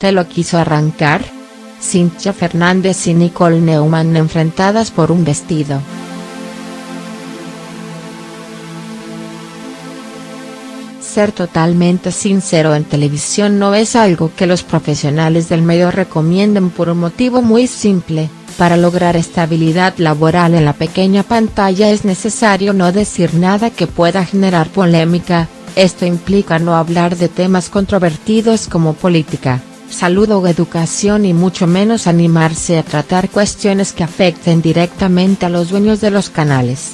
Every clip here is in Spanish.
¿Te lo quiso arrancar? Cintia Fernández y Nicole Neumann enfrentadas por un vestido. Ser totalmente sincero en televisión no es algo que los profesionales del medio recomienden por un motivo muy simple, para lograr estabilidad laboral en la pequeña pantalla es necesario no decir nada que pueda generar polémica, esto implica no hablar de temas controvertidos como política, salud o educación y mucho menos animarse a tratar cuestiones que afecten directamente a los dueños de los canales.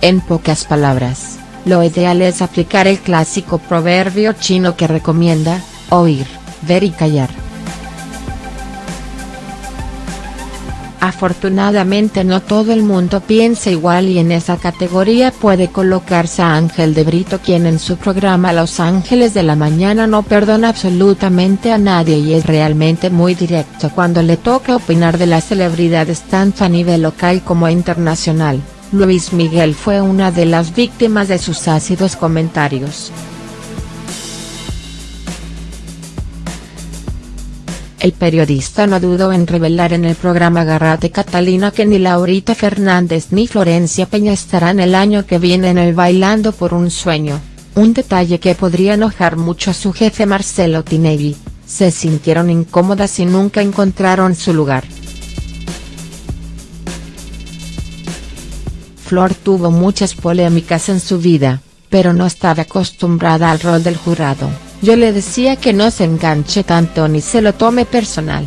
En pocas palabras, lo ideal es aplicar el clásico proverbio chino que recomienda, oír, ver y callar. Afortunadamente no todo el mundo piensa igual y en esa categoría puede colocarse a Ángel de Brito quien en su programa Los Ángeles de la Mañana no perdona absolutamente a nadie y es realmente muy directo cuando le toca opinar de las celebridades tanto a nivel local como internacional. Luis Miguel fue una de las víctimas de sus ácidos comentarios. El periodista no dudó en revelar en el programa Garrate Catalina que ni Laurita Fernández ni Florencia Peña estarán el año que viene en el Bailando por un Sueño, un detalle que podría enojar mucho a su jefe Marcelo Tinelli, se sintieron incómodas y nunca encontraron su lugar. Flor tuvo muchas polémicas en su vida, pero no estaba acostumbrada al rol del jurado, yo le decía que no se enganche tanto ni se lo tome personal.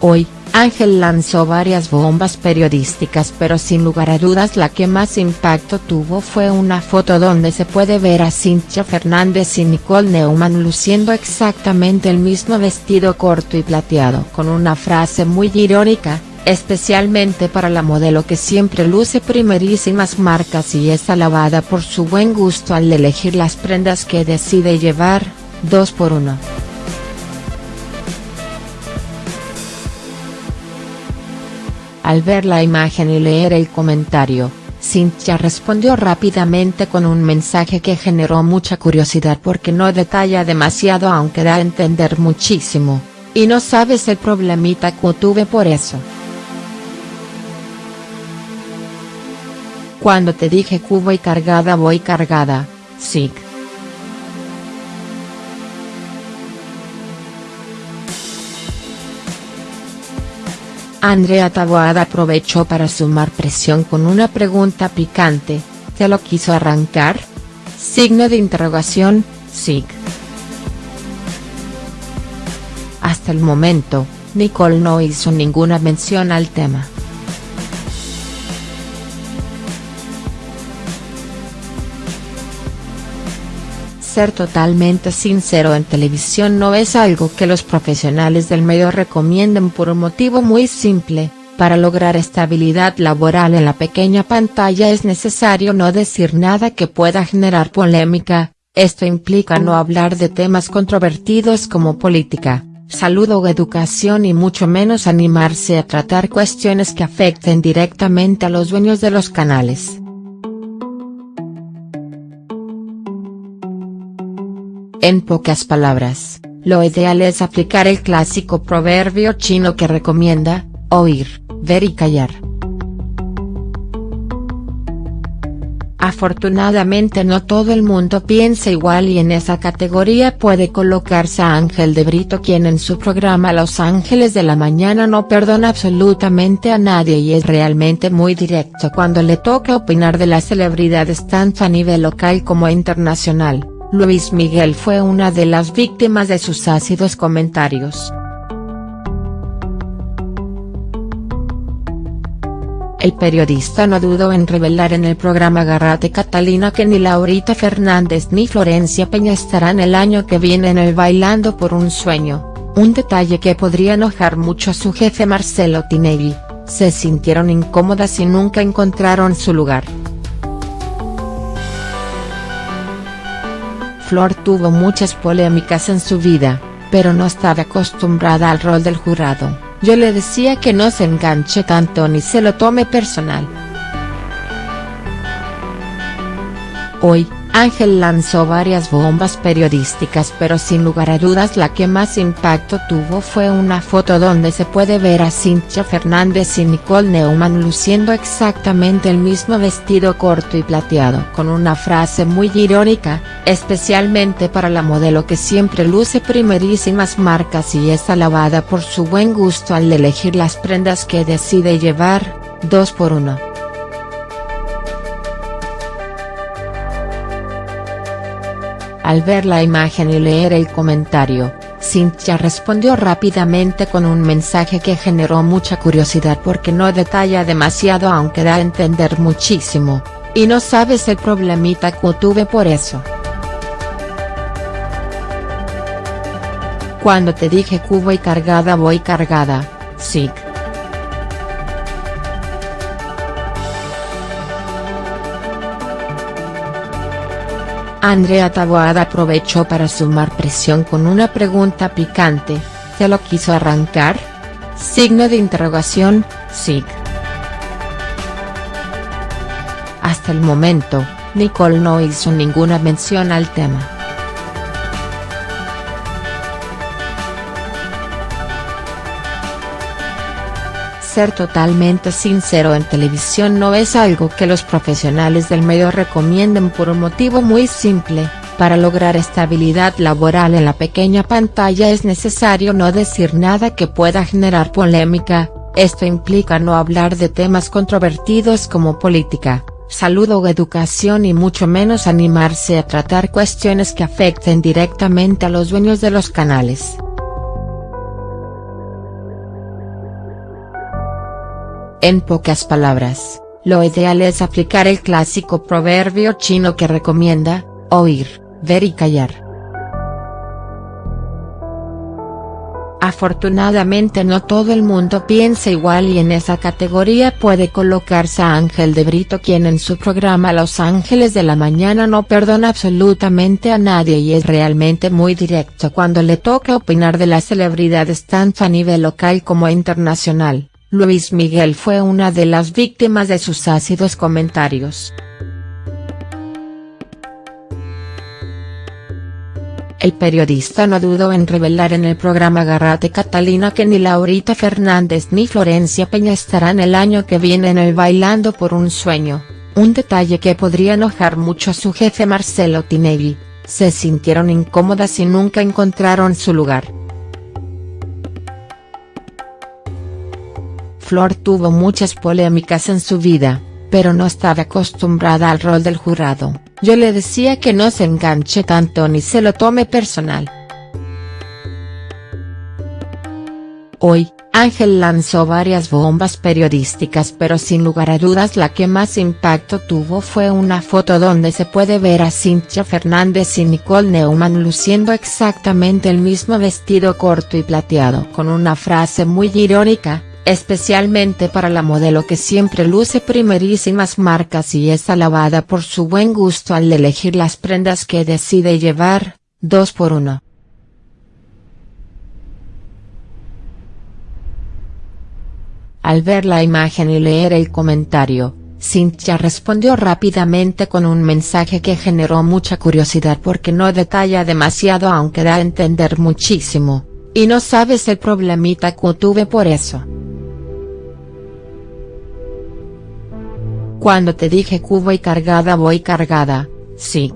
Hoy, Ángel lanzó varias bombas periodísticas pero sin lugar a dudas la que más impacto tuvo fue una foto donde se puede ver a Cintia Fernández y Nicole Neumann luciendo exactamente el mismo vestido corto y plateado con una frase muy irónica, especialmente para la modelo que siempre luce primerísimas marcas y es alabada por su buen gusto al elegir las prendas que decide llevar, dos por uno. Al ver la imagen y leer el comentario, Cynthia respondió rápidamente con un mensaje que generó mucha curiosidad porque no detalla demasiado aunque da a entender muchísimo, y no sabes el problemita que tuve por eso. Cuando te dije que voy cargada voy cargada, sí. Andrea Taboada aprovechó para sumar presión con una pregunta picante, ¿te lo quiso arrancar? Signo de interrogación, sí. Hasta el momento, Nicole no hizo ninguna mención al tema. Ser totalmente sincero en televisión no es algo que los profesionales del medio recomienden por un motivo muy simple, para lograr estabilidad laboral en la pequeña pantalla es necesario no decir nada que pueda generar polémica, esto implica no hablar de temas controvertidos como política, salud o educación y mucho menos animarse a tratar cuestiones que afecten directamente a los dueños de los canales. En pocas palabras, lo ideal es aplicar el clásico proverbio chino que recomienda, oír, ver y callar. Afortunadamente no todo el mundo piensa igual y en esa categoría puede colocarse a Ángel de Brito quien en su programa Los Ángeles de la Mañana no perdona absolutamente a nadie y es realmente muy directo cuando le toca opinar de las celebridades tanto a nivel local como internacional. Luis Miguel fue una de las víctimas de sus ácidos comentarios. El periodista no dudó en revelar en el programa Garrate Catalina que ni Laurita Fernández ni Florencia Peña estarán el año que viene en el Bailando por un Sueño, un detalle que podría enojar mucho a su jefe Marcelo Tinelli, se sintieron incómodas y nunca encontraron su lugar. Flor tuvo muchas polémicas en su vida, pero no estaba acostumbrada al rol del jurado, yo le decía que no se enganche tanto ni se lo tome personal. Hoy, Ángel lanzó varias bombas periodísticas pero sin lugar a dudas la que más impacto tuvo fue una foto donde se puede ver a Cintia Fernández y Nicole Neumann luciendo exactamente el mismo vestido corto y plateado con una frase muy irónica, especialmente para la modelo que siempre luce primerísimas marcas y es alabada por su buen gusto al elegir las prendas que decide llevar, dos por uno. Al ver la imagen y leer el comentario, Cynthia respondió rápidamente con un mensaje que generó mucha curiosidad porque no detalla demasiado aunque da a entender muchísimo, y no sabes el problemita que tuve por eso. Cuando te dije que voy cargada voy cargada, sí. Andrea Taboada aprovechó para sumar presión con una pregunta picante, ¿te lo quiso arrancar? Signo de interrogación, SIG. Hasta el momento, Nicole no hizo ninguna mención al tema. Ser totalmente sincero en televisión no es algo que los profesionales del medio recomienden por un motivo muy simple, para lograr estabilidad laboral en la pequeña pantalla es necesario no decir nada que pueda generar polémica, esto implica no hablar de temas controvertidos como política, salud o educación y mucho menos animarse a tratar cuestiones que afecten directamente a los dueños de los canales. En pocas palabras, lo ideal es aplicar el clásico proverbio chino que recomienda, oír, ver y callar. Afortunadamente no todo el mundo piensa igual y en esa categoría puede colocarse a Ángel de Brito quien en su programa Los Ángeles de la Mañana no perdona absolutamente a nadie y es realmente muy directo cuando le toca opinar de las celebridades tanto a nivel local como internacional. Luis Miguel fue una de las víctimas de sus ácidos comentarios. El periodista no dudó en revelar en el programa Garrate Catalina que ni Laurita Fernández ni Florencia Peña estarán el año que viene en el Bailando por un Sueño, un detalle que podría enojar mucho a su jefe Marcelo Tinelli, se sintieron incómodas y nunca encontraron su lugar. Flor tuvo muchas polémicas en su vida, pero no estaba acostumbrada al rol del jurado, yo le decía que no se enganche tanto ni se lo tome personal. Hoy, Ángel lanzó varias bombas periodísticas pero sin lugar a dudas la que más impacto tuvo fue una foto donde se puede ver a Cintia Fernández y Nicole Neumann luciendo exactamente el mismo vestido corto y plateado con una frase muy irónica, especialmente para la modelo que siempre luce primerísimas marcas y es alabada por su buen gusto al elegir las prendas que decide llevar, dos por uno. Al ver la imagen y leer el comentario, Cynthia respondió rápidamente con un mensaje que generó mucha curiosidad porque no detalla demasiado aunque da a entender muchísimo, y no sabes el problemita que tuve por eso. Cuando te dije que voy cargada voy cargada, sí.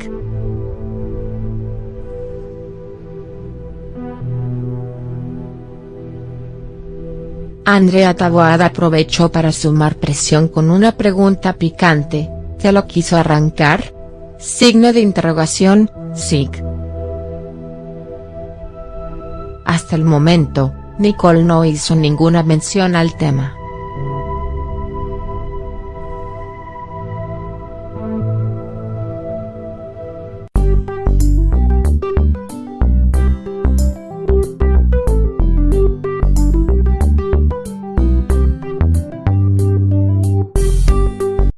Andrea Taboada aprovechó para sumar presión con una pregunta picante, ¿te lo quiso arrancar? Signo de interrogación, sí. Hasta el momento, Nicole no hizo ninguna mención al tema.